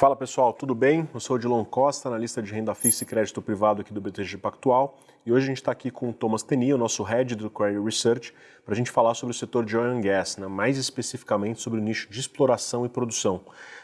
Fala pessoal, tudo bem? Eu sou o Dilon Costa, analista de renda fixa e crédito privado aqui do BTG Pactual. E hoje a gente está aqui com o Thomas Teni, o nosso head do Credit Research, para a gente falar sobre o setor de oil and gas, né? mais especificamente sobre o nicho de exploração e produção.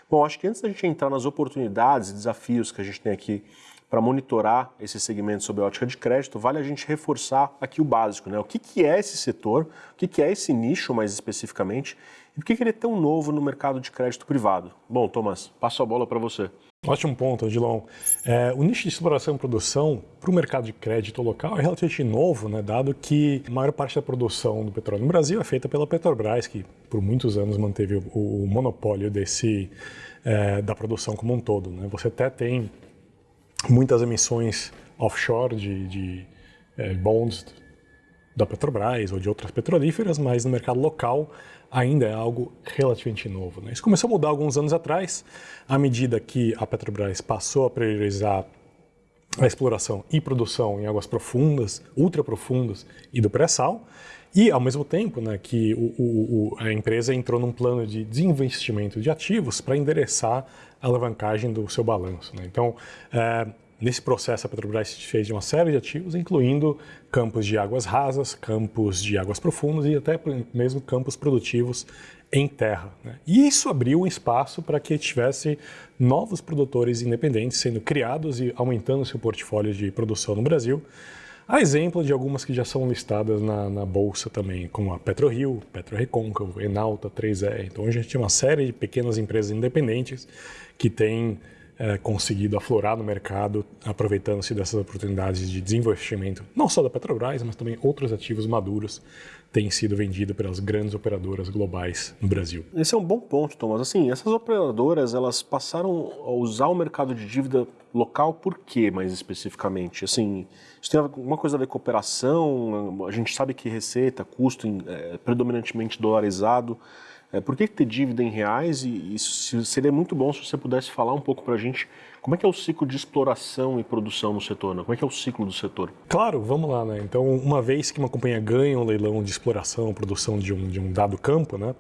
Bom, acho que antes da gente entrar nas oportunidades e desafios que a gente tem aqui para monitorar esse segmento sob a ótica de crédito, vale a gente reforçar aqui o básico, né? O que, que é esse setor, o que, que é esse nicho mais especificamente e por que, ele é tão novo no mercado de crédito privado? Bom, Thomas, passo a bola para você. Ótimo ponto, Odilon. É, o nicho de exploração e produção para o mercado de crédito local é relativamente novo, né, dado que a maior parte da produção do petróleo no Brasil é feita pela Petrobras, que por muitos anos manteve o, o monopólio desse, é, da produção como um todo. Né? Você até tem muitas emissões offshore de, de é, bonds da Petrobras ou de outras petrolíferas, mas no mercado local ainda é algo relativamente novo. Né? Isso começou a mudar alguns anos atrás, à medida que a Petrobras passou a priorizar a exploração e produção em águas profundas, ultra profundas e do pré-sal, e ao mesmo tempo né, que o, o, a empresa entrou num plano de desinvestimento de ativos para endereçar a alavancagem do seu balanço. Né? Então, é, Nesse processo, a Petrobras fez de uma série de ativos, incluindo campos de águas rasas, campos de águas profundas e até mesmo campos produtivos em terra. Né? E isso abriu um espaço para que tivesse novos produtores independentes sendo criados e aumentando seu portfólio de produção no Brasil. A exemplo de algumas que já são listadas na, na bolsa também, como a PetroRio, PetroRecôncavo, Enalta, 3E. Então a gente tem uma série de pequenas empresas independentes que têm é, conseguido aflorar no mercado, aproveitando-se dessas oportunidades de desinvestimento, não só da Petrobras, mas também outros ativos maduros têm sido vendidos pelas grandes operadoras globais no Brasil. Esse é um bom ponto, Thomas. Assim, essas operadoras elas passaram a usar o mercado de dívida local por quê, mais especificamente? Assim, isso tem alguma coisa a ver com operação? A gente sabe que receita, custo é predominantemente dolarizado. É, por que ter dívida em reais? E, e seria muito bom se você pudesse falar um pouco para a gente como é que é o ciclo de exploração e produção no setor, né? Como é que é o ciclo do setor? Claro, vamos lá, né? Então, uma vez que uma companhia ganha um leilão de exploração, produção de um, de um dado campo, né?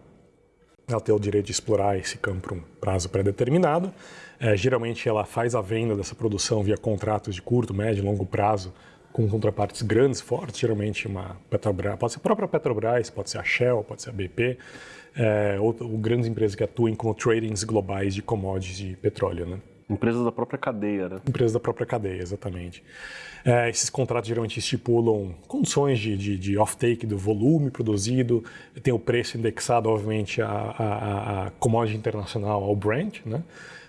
Ela tem o direito de explorar esse campo por um prazo pré-determinado. É, geralmente, ela faz a venda dessa produção via contratos de curto, médio e longo prazo com contrapartes grandes, fortes, geralmente uma Petrobras, pode ser a própria Petrobras, pode ser a Shell, pode ser a BP, é, ou, ou, grandes empresas que atuem como tradings globais de commodities de petróleo, né? Empresas da própria cadeia, né? Empresas da própria cadeia, exatamente. É, esses contratos geralmente estipulam condições de, de, de off-take do volume produzido, tem o preço indexado, obviamente, à, à, à commodity internacional, ao Brent, né?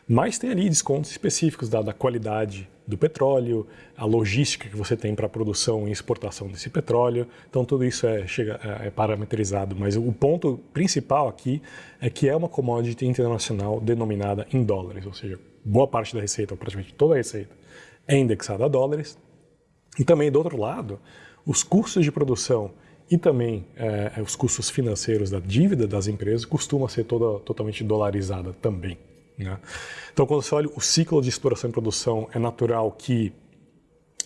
Mas tem ali descontos específicos da, da qualidade do petróleo, a logística que você tem para a produção e exportação desse petróleo. Então, tudo isso é, chega, é, é parametrizado. Mas o ponto principal aqui é que é uma commodity internacional denominada em dólares, ou seja, boa parte da receita, ou praticamente toda a receita, é indexada a dólares. E também, do outro lado, os custos de produção e também é, os custos financeiros da dívida das empresas costumam ser toda, totalmente dolarizada também. Né? Então, quando você olha o ciclo de exploração e produção, é natural que,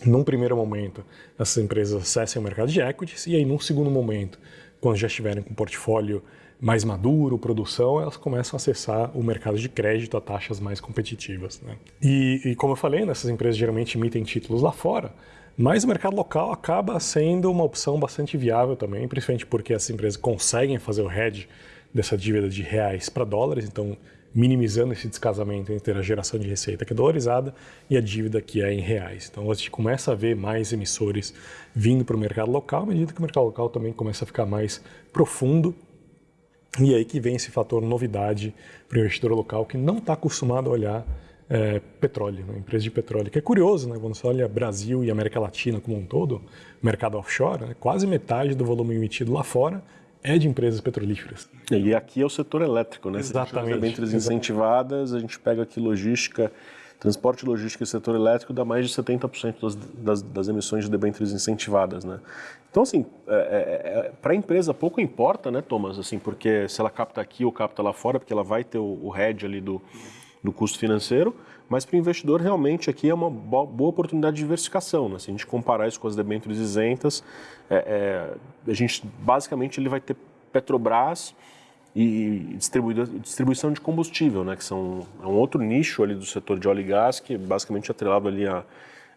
num primeiro momento, essas empresas acessem o mercado de equities e aí, num segundo momento, quando já estiverem com um portfólio mais maduro, produção, elas começam a acessar o mercado de crédito a taxas mais competitivas. Né? E, e, como eu falei, né, essas empresas geralmente emitem títulos lá fora, mas o mercado local acaba sendo uma opção bastante viável também, principalmente porque essas empresas conseguem fazer o hedge dessa dívida de reais para dólares, então minimizando esse descasamento entre a geração de receita que é dolarizada e a dívida que é em reais. Então a gente começa a ver mais emissores vindo para o mercado local, à medida que o mercado local também começa a ficar mais profundo. E aí que vem esse fator novidade para o investidor local que não está acostumado a olhar é, petróleo, né? empresa de petróleo. Que é curioso, né? quando você olha Brasil e América Latina como um todo, mercado offshore, né? quase metade do volume emitido lá fora é de empresas petrolíferas. E aqui é o setor elétrico, né? Exatamente. Debêntures incentivadas, a gente pega aqui logística, transporte, logística e setor elétrico dá mais de 70% das, das, das, emissões de debêntures incentivadas, né? Então, assim, é, é, é para a empresa pouco importa, né, Thomas? Assim, porque se ela capta aqui ou capta lá fora, porque ela vai ter o, o hedge ali do, do custo financeiro, mas para o investidor realmente aqui é uma boa oportunidade de diversificação. Né? Se a gente comparar isso com as debêntures isentas, é, é, a gente basicamente ele vai ter Petrobras e distribuição de combustível, né, que são é um outro nicho ali do setor de óleo e gás que é basicamente atrelado ali a,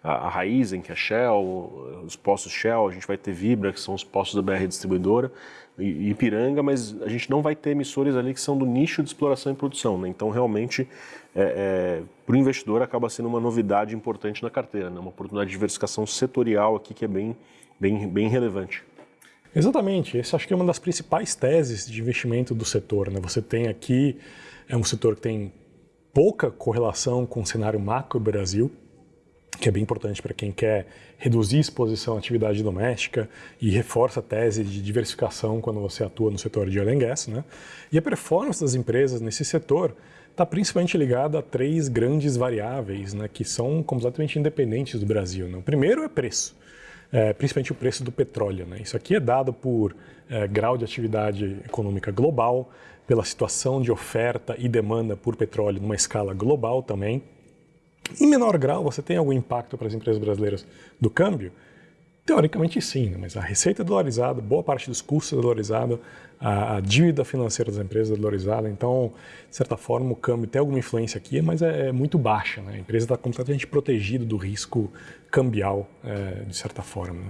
a, a Raizen, que é Shell, os postos Shell, a gente vai ter Vibra, que são os postos da BR distribuidora, e Ipiranga, mas a gente não vai ter emissores ali que são do nicho de exploração e produção. Né? Então, realmente, é, é, para o investidor acaba sendo uma novidade importante na carteira, né? uma oportunidade de diversificação setorial aqui que é bem, bem, bem relevante. Exatamente, essa acho que é uma das principais teses de investimento do setor. Né? Você tem aqui, é um setor que tem pouca correlação com o cenário macro Brasil, que é bem importante para quem quer reduzir exposição à atividade doméstica e reforça a tese de diversificação quando você atua no setor de oil and gas. Né? E a performance das empresas nesse setor está principalmente ligada a três grandes variáveis né, que são completamente independentes do Brasil. Né? O primeiro é preço é, principalmente o preço do petróleo. Né? Isso aqui é dado por é, grau de atividade econômica global, pela situação de oferta e demanda por petróleo numa escala global também. Em menor grau, você tem algum impacto para as empresas brasileiras do câmbio? Teoricamente sim, né? mas a receita é dolarizada, boa parte dos custos é dolarizada, a, a, dívida financeira das empresas é dolarizada, então, de certa forma, o câmbio tem alguma influência aqui, mas é, é muito baixa. Né? A empresa está completamente protegida do risco cambial, é, de certa forma. Né?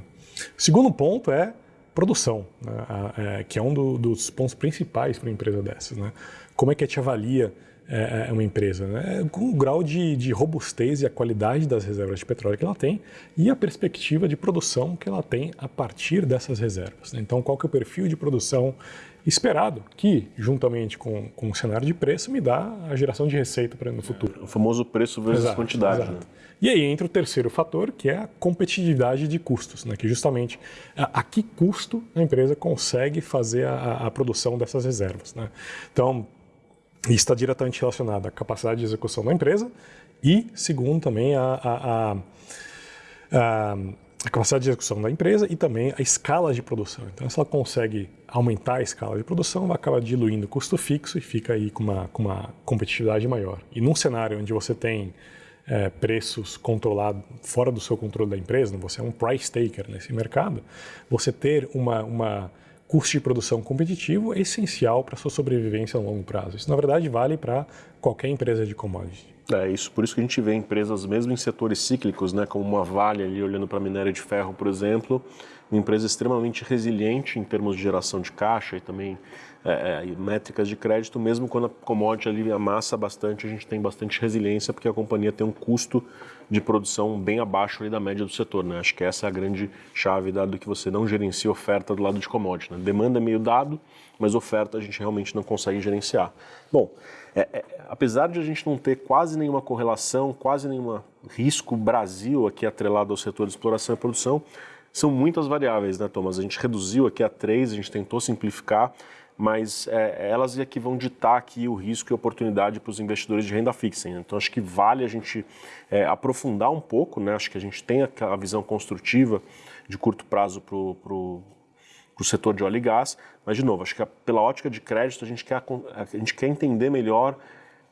O segundo ponto é produção, né? a, é, que é um do, dos pontos principais para uma empresa dessas. Né? Como é que a gente avalia é, é uma empresa, né? com o grau de, de, robustez e a qualidade das reservas de petróleo que ela tem e a perspectiva de produção que ela tem a partir dessas reservas. Né? Então, qual que é o perfil de produção esperado, que, juntamente com, com o cenário de preço, me dá a geração de receita para no futuro. O famoso preço versus exato, quantidade. Exato. Né? E aí entra o terceiro fator, que é a competitividade de custos, né? que justamente a, a que custo a empresa consegue fazer a, a produção dessas reservas. Né? Então, isso está diretamente relacionado à capacidade de execução da empresa e, segundo, também a, a, a, a, capacidade de execução da empresa e também a escala de produção. Então, se ela consegue aumentar a escala de produção, vai acabar diluindo o custo fixo e fica aí com uma, com uma competitividade maior. E num cenário onde você tem é, preços controlados fora do seu controle da empresa, você é um price taker nesse mercado, você ter uma, uma custo de produção competitivo é essencial para sua sobrevivência a longo prazo. Isso, na verdade, vale para qualquer empresa de commodity. É isso, por isso que a gente vê empresas, mesmo em setores cíclicos, né, como uma Vale ali, olhando para a minéria de ferro, por exemplo, uma empresa extremamente resiliente em termos de geração de caixa e também é, é, métricas de crédito, mesmo quando a commodity ali amassa bastante, a gente tem bastante resiliência porque a companhia tem um custo de produção bem abaixo da média do setor. Né? Acho que essa é a grande chave, dado que você não gerencia oferta do lado de commodity. Né? Demanda é meio dado, mas oferta a gente realmente não consegue gerenciar. Bom, é, é, apesar de a gente não ter quase nenhuma correlação, quase nenhum risco Brasil aqui atrelado ao setor de exploração e produção, são muitas variáveis, né, Thomas? A gente reduziu aqui a três, a gente tentou simplificar, mas é, elas é que vão ditar aqui o risco e oportunidade para os investidores de renda fixa. Né? Então acho que vale a gente é, aprofundar um pouco, né? acho que a gente tem a visão construtiva de curto prazo para o setor de óleo e gás, mas de novo, acho que pela ótica de crédito a gente quer, a gente quer entender melhor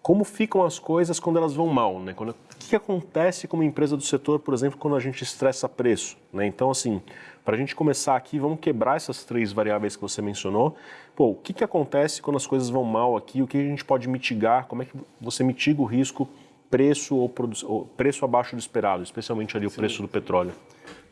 como ficam as coisas quando elas vão mal, né? Quando, o que acontece como empresa do setor, por exemplo, quando a gente estressa preço, né? Então, assim, para a gente começar aqui, vamos quebrar essas três variáveis que você mencionou. Pô, o que, que acontece quando as coisas vão mal aqui? O que a gente pode mitigar? Como é que você mitiga o risco preço ou, ou preço abaixo do esperado, especialmente ali o Sim. preço do petróleo?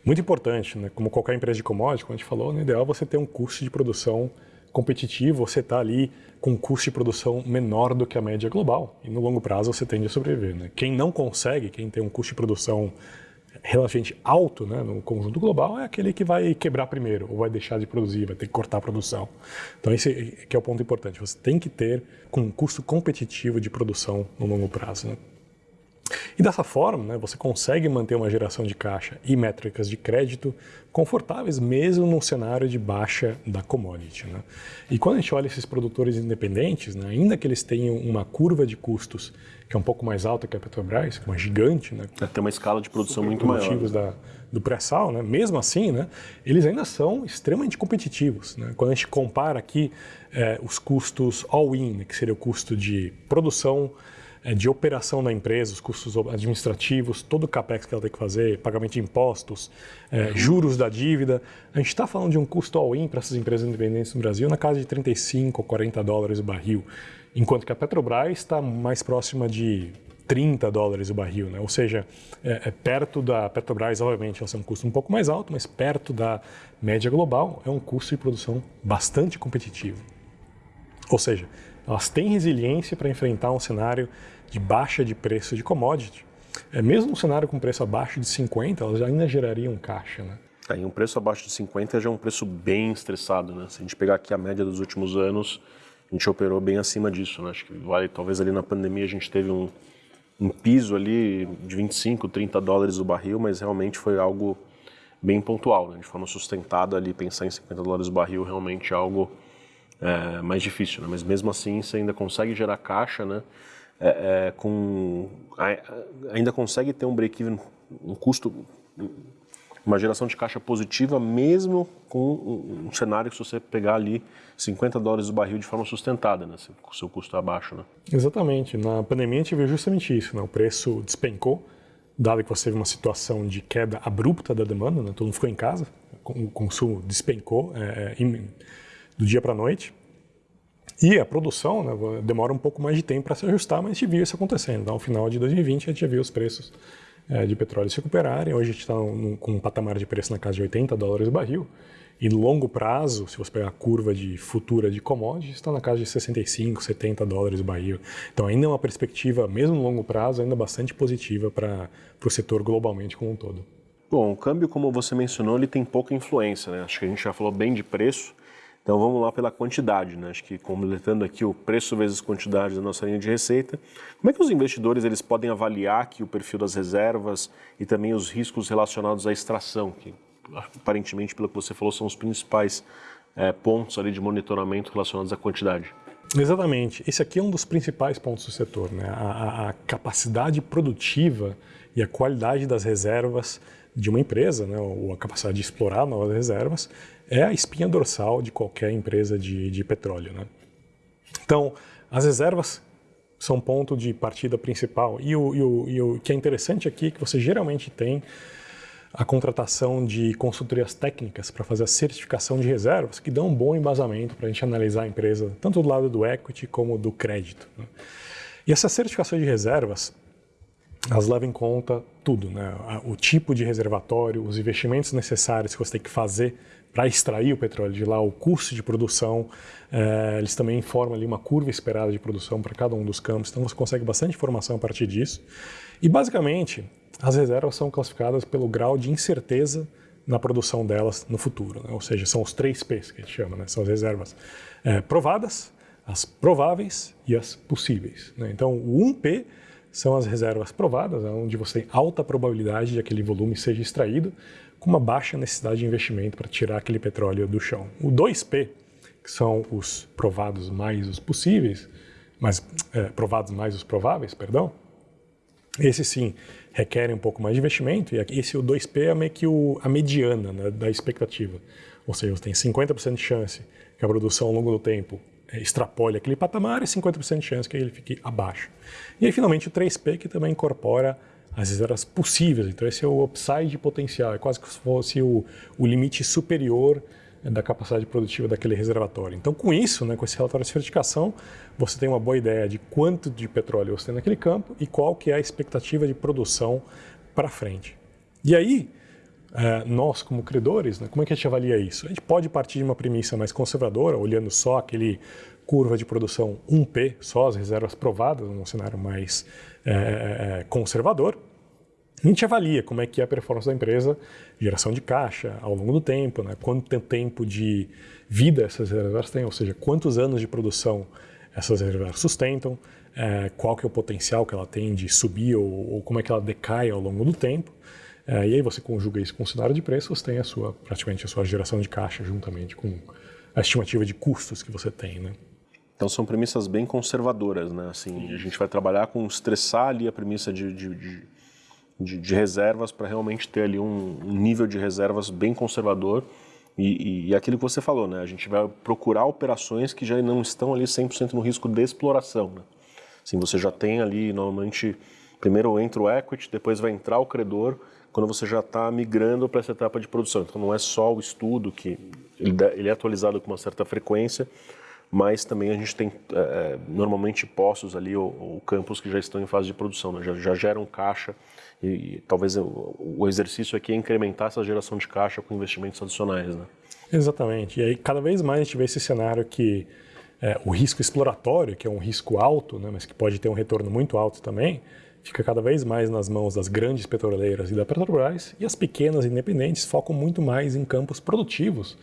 Muito importante, né? Como qualquer empresa de commodity, como a gente falou, no ideal é você ter um custo de produção competitivo, você está ali com um custo de produção menor do que a média global. E no longo prazo você tende a sobreviver. Né? Quem não consegue, quem tem um custo de produção relativamente alto né, no conjunto global, é aquele que vai quebrar primeiro, ou vai deixar de produzir, vai ter que cortar a produção. Então esse que é o ponto importante. Você tem que ter um custo competitivo de produção no longo prazo. Né? E dessa forma, né, você consegue manter uma geração de caixa e métricas de crédito confortáveis, mesmo num cenário de baixa da commodity. Né? E quando a gente olha esses produtores independentes, né, ainda que eles tenham uma curva de custos que é um pouco mais alta que a Petrobras, que é uma gigante, né, é, tem uma escala de produção muito maior. Da, do pré-sal, né? mesmo assim, né, eles ainda são extremamente competitivos. Né? Quando a gente compara aqui é, os custos all-in, né, que seria o custo de produção, de operação da empresa, os custos administrativos, todo o capex que ela tem que fazer, pagamento de impostos, é, juros da dívida. A gente está falando de um custo all-in para essas empresas independentes no Brasil na casa de 35 ou 40 dólares o barril, enquanto que a Petrobras está mais próxima de 30 dólares o barril, né? ou seja, é, é, perto da Petrobras, obviamente, ela tem um custo um pouco mais alto, mas perto da média global é um custo de produção bastante competitivo. Ou seja, elas têm resiliência para enfrentar um cenário de baixa de preço de commodity. É, mesmo um cenário com preço abaixo de 50, elas ainda gerariam caixa. Né? É, e um preço abaixo de 50 já é um preço bem estressado. Né? Se a gente pegar aqui a média dos últimos anos, a gente operou bem acima disso. Né? Acho que vale, talvez ali na pandemia a gente teve um, um piso ali de 25, 30 dólares o barril, mas realmente foi algo bem pontual, né? de forma sustentada ali, pensar em 50 dólares o barril realmente é algo é, mais difícil, né? mas mesmo assim você ainda consegue gerar caixa, né? É, é, com, ainda consegue ter um break-even, um custo, uma geração de caixa positiva, mesmo com um, cenário que se você pegar ali 50 dólares o barril de forma sustentada, né? Se o seu custo é abaixo. Né? Exatamente. Na pandemia a gente viu justamente isso. Né? O preço despencou, dado que você teve uma situação de queda abrupta da demanda, né? todo mundo ficou em casa, o consumo despencou é, é do dia para a noite. E a produção né, demora um pouco mais de tempo para se ajustar, mas a gente viu isso acontecendo. Então, no final de 2020, a gente já viu os preços é, de petróleo se recuperarem. Hoje a gente está com um patamar de preço na casa de 80 dólares o barril. E no longo prazo, se você pegar a curva de futura de commodities, está na casa de 65, 70 dólares o barril. Então ainda é uma perspectiva, mesmo no longo prazo, ainda bastante positiva para o setor globalmente como um todo. Bom, o câmbio, como você mencionou, ele tem pouca influência. Né? Acho que a gente já falou bem de preço. Então vamos lá pela quantidade, né? Acho que completando aqui o preço vezes quantidade da nossa linha de receita, como é que os investidores eles podem avaliar aqui o perfil das reservas e também os riscos relacionados à extração, que aparentemente, pelo que você falou, são os principais é, pontos ali de monitoramento relacionados à quantidade. Exatamente. Esse aqui é um dos principais pontos do setor, né? a, a capacidade produtiva e a qualidade das reservas de uma empresa, né? ou a capacidade de explorar novas reservas, é a espinha dorsal de qualquer empresa de, de petróleo. Né? Então, as reservas são ponto de partida principal. E o, e o, e o que é interessante aqui é que você geralmente tem a contratação de consultorias técnicas para fazer a certificação de reservas, que dão um bom embasamento para a gente analisar a empresa, tanto do lado do equity como do crédito. Né? E essa certificação de reservas, elas levam em conta tudo, né? o tipo de reservatório, os investimentos necessários que você tem que fazer para extrair o petróleo de lá, o custo de produção, é, eles também informam ali uma curva esperada de produção para cada um dos campos, então você consegue bastante informação a partir disso. E basicamente, as reservas são classificadas pelo grau de incerteza na produção delas no futuro, né? ou seja, são os três P's que a gente chama, né? são as reservas é, provadas, as prováveis e as possíveis. Né? Então, o 1P são as reservas provadas, onde você tem alta probabilidade de aquele volume seja extraído, com uma baixa necessidade de investimento para tirar aquele petróleo do chão. O 2P, que são os provados mais os possíveis, mas é, provados mais os prováveis, perdão, esse sim requerem um pouco mais de investimento, e esse o 2P é meio que o, a mediana né, da expectativa. Ou seja, você tem 50% de chance que a produção ao longo do tempo extrapole aquele patamar e 50% de chance que ele fique abaixo. E aí, finalmente, o 3P, que também incorpora as reservas possíveis. Então, esse é o upside potencial, é quase como se fosse o, o limite superior da capacidade produtiva daquele reservatório. Então, com isso, né, com esse relatório de certificação, você tem uma boa ideia de quanto de petróleo você tem naquele campo e qual que é a expectativa de produção para frente. E aí, é, nós como credores, né, como é que a gente avalia isso? A gente pode partir de uma premissa mais conservadora, olhando só aquele curva de produção 1P, só as reservas provadas, num cenário mais é, é, é conservador, a gente avalia como é que é a performance da empresa, geração de caixa ao longo do tempo, né? quanto tempo de vida essas reservas têm, ou seja, quantos anos de produção essas reservas sustentam, é, qual que é o potencial que ela tem de subir ou, ou como é que ela decai ao longo do tempo. É, e aí você conjuga isso com o cenário de preço, você tem a sua, praticamente a sua geração de caixa juntamente com a estimativa de custos que você tem, né? Então são premissas bem conservadoras, né? Assim, a gente vai trabalhar com estressar ali a premissa de, de, de de, de reservas para realmente ter ali um, um, nível de reservas bem conservador e, e, e, aquilo que você falou, né? A gente vai procurar operações que já não estão ali 100% no risco de exploração, né? Assim, você já tem ali, normalmente, primeiro entra o equity, depois vai entrar o credor, quando você já está migrando para essa etapa de produção. Então, não é só o estudo, que ele é atualizado com uma certa frequência, mas também a gente tem é, normalmente postos ali ou, ou, campos que já estão em fase de produção, né? já, já, geram caixa e, e talvez o, o, exercício aqui é incrementar essa geração de caixa com investimentos adicionais. Né? Exatamente. E aí cada vez mais a gente vê esse cenário que é, o risco exploratório, que é um risco alto, né, mas que pode ter um retorno muito alto também, fica cada vez mais nas mãos das grandes petroleiras e da Petrobras, e as pequenas independentes focam muito mais em campos produtivos,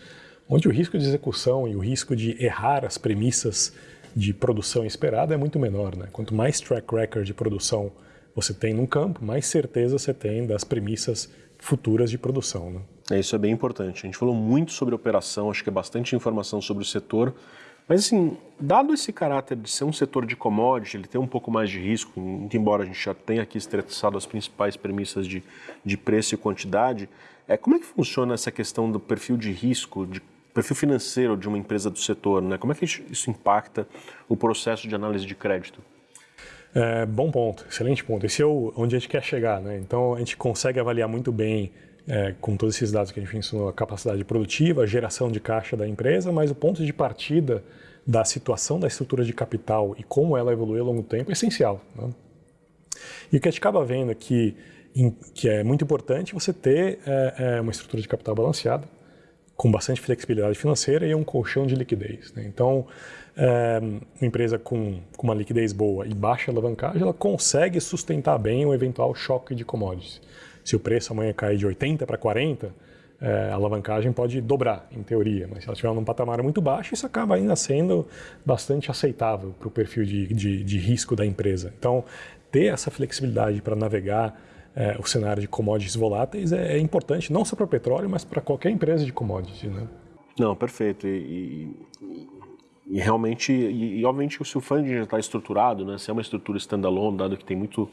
onde o risco de execução e o risco de errar as premissas de produção esperada é muito menor. Né? Quanto mais track record de produção você tem num campo, mais certeza você tem das premissas futuras de produção. Né? É, isso é bem importante. A gente falou muito sobre operação, acho que é bastante informação sobre o setor, mas assim, dado esse caráter de ser um setor de commodity, ele tem um pouco mais de risco, embora a gente já tenha aqui estressado as principais premissas de, de preço e quantidade, é, como é que funciona essa questão do perfil de risco, de perfil financeiro de uma empresa do setor? Né? Como é que isso impacta o processo de análise de crédito? É, bom ponto, excelente ponto. Esse é o, onde a gente quer chegar. Né? Então, a gente consegue avaliar muito bem é, com todos esses dados que a gente ensinou, a capacidade produtiva, a geração de caixa da empresa, mas o ponto de partida da situação da estrutura de capital e como ela evolui ao longo do tempo é essencial. Né? E o que a gente acaba vendo aqui, em, que é muito importante, você ter é, é, uma estrutura de capital balanceada, com bastante flexibilidade financeira e um colchão de liquidez. Né? Então, é, uma empresa com, com, uma liquidez boa e baixa alavancagem, ela consegue sustentar bem um eventual choque de commodities se o preço amanhã cair de 80 para 40, é, a alavancagem pode dobrar, em teoria, mas se ela estiver num patamar muito baixo, isso acaba ainda sendo bastante aceitável para o perfil de, de, de, risco da empresa. Então, ter essa flexibilidade para navegar é, o cenário de commodities voláteis é, é importante, não só para o petróleo, mas para qualquer empresa de commodities. Né? Não, perfeito. E, e, e realmente, e, e, obviamente, se o funding já está estruturado, né, se é uma estrutura standalone, dado que tem muito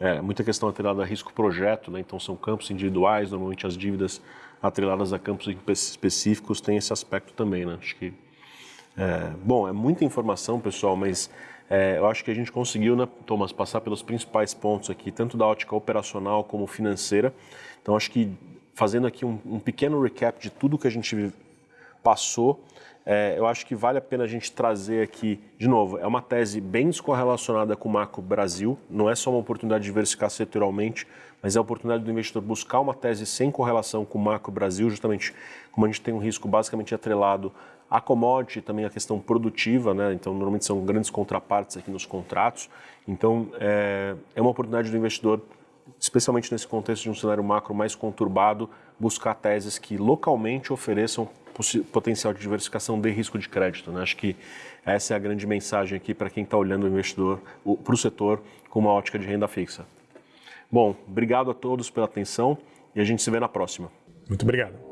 é, muita questão atrelada a risco projeto, né? então são campos individuais, normalmente as dívidas atreladas a campos específicos têm esse aspecto também. Né? Acho que, é, bom, é muita informação, pessoal, mas é, eu acho que a gente conseguiu, né, Thomas, passar pelos principais pontos aqui, tanto da ótica operacional como financeira. Então, acho que fazendo aqui um, um pequeno recap de tudo que a gente passou, é, eu acho que vale a pena a gente trazer aqui, de novo, é uma tese bem descorrelacionada com o macro Brasil, não é só uma oportunidade de diversificar setorialmente, mas é a oportunidade do investidor buscar uma tese sem correlação com o macro Brasil, justamente como a gente tem um risco basicamente atrelado a commodity, também a questão produtiva, né? então normalmente são grandes contrapartes aqui nos contratos, então é, é uma oportunidade do investidor especialmente nesse contexto de um cenário macro mais conturbado, buscar teses que localmente ofereçam potencial de diversificação de risco de crédito. Né? Acho que essa é a grande mensagem aqui para quem está olhando o investidor, para o setor, com uma ótica de renda fixa. Bom, obrigado a todos pela atenção e a gente se vê na próxima. Muito obrigado.